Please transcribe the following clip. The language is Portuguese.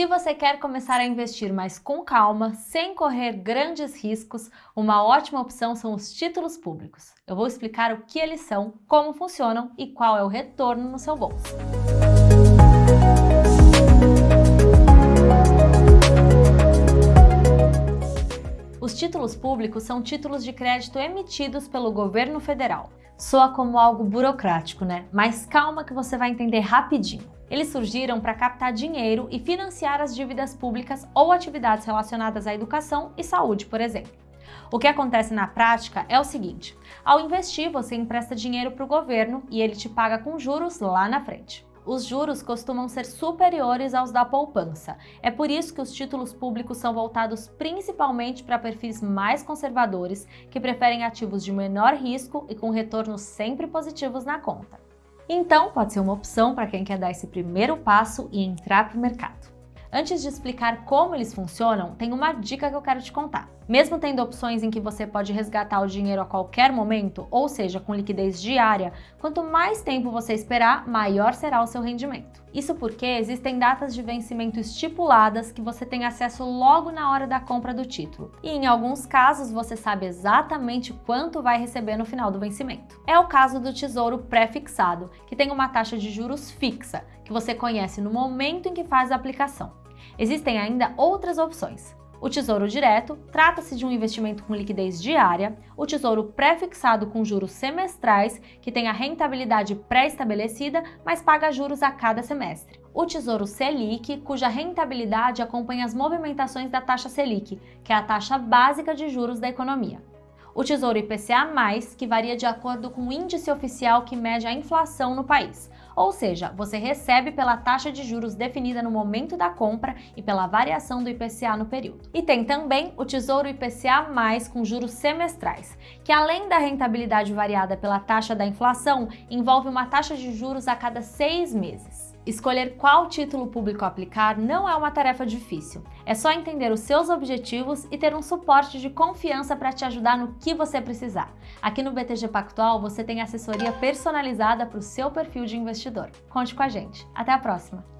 Se você quer começar a investir, mas com calma, sem correr grandes riscos, uma ótima opção são os títulos públicos. Eu vou explicar o que eles são, como funcionam e qual é o retorno no seu bolso. Os títulos públicos são títulos de crédito emitidos pelo governo federal. Soa como algo burocrático, né? Mas calma que você vai entender rapidinho. Eles surgiram para captar dinheiro e financiar as dívidas públicas ou atividades relacionadas à educação e saúde, por exemplo. O que acontece na prática é o seguinte, ao investir você empresta dinheiro para o governo e ele te paga com juros lá na frente. Os juros costumam ser superiores aos da poupança. É por isso que os títulos públicos são voltados principalmente para perfis mais conservadores que preferem ativos de menor risco e com retornos sempre positivos na conta. Então, pode ser uma opção para quem quer dar esse primeiro passo e entrar para o mercado. Antes de explicar como eles funcionam, tem uma dica que eu quero te contar. Mesmo tendo opções em que você pode resgatar o dinheiro a qualquer momento, ou seja, com liquidez diária, quanto mais tempo você esperar, maior será o seu rendimento. Isso porque existem datas de vencimento estipuladas que você tem acesso logo na hora da compra do título. E em alguns casos você sabe exatamente quanto vai receber no final do vencimento. É o caso do Tesouro Pré-fixado, que tem uma taxa de juros fixa, que você conhece no momento em que faz a aplicação. Existem ainda outras opções. O Tesouro Direto trata-se de um investimento com liquidez diária, o Tesouro Pré-fixado com juros semestrais, que tem a rentabilidade pré-estabelecida, mas paga juros a cada semestre. O Tesouro Selic, cuja rentabilidade acompanha as movimentações da taxa Selic, que é a taxa básica de juros da economia o Tesouro IPCA+, que varia de acordo com o índice oficial que mede a inflação no país. Ou seja, você recebe pela taxa de juros definida no momento da compra e pela variação do IPCA no período. E tem também o Tesouro IPCA+, com juros semestrais, que além da rentabilidade variada pela taxa da inflação, envolve uma taxa de juros a cada seis meses. Escolher qual título público aplicar não é uma tarefa difícil. É só entender os seus objetivos e ter um suporte de confiança para te ajudar no que você precisar. Aqui no BTG Pactual você tem assessoria personalizada para o seu perfil de investidor. Conte com a gente. Até a próxima!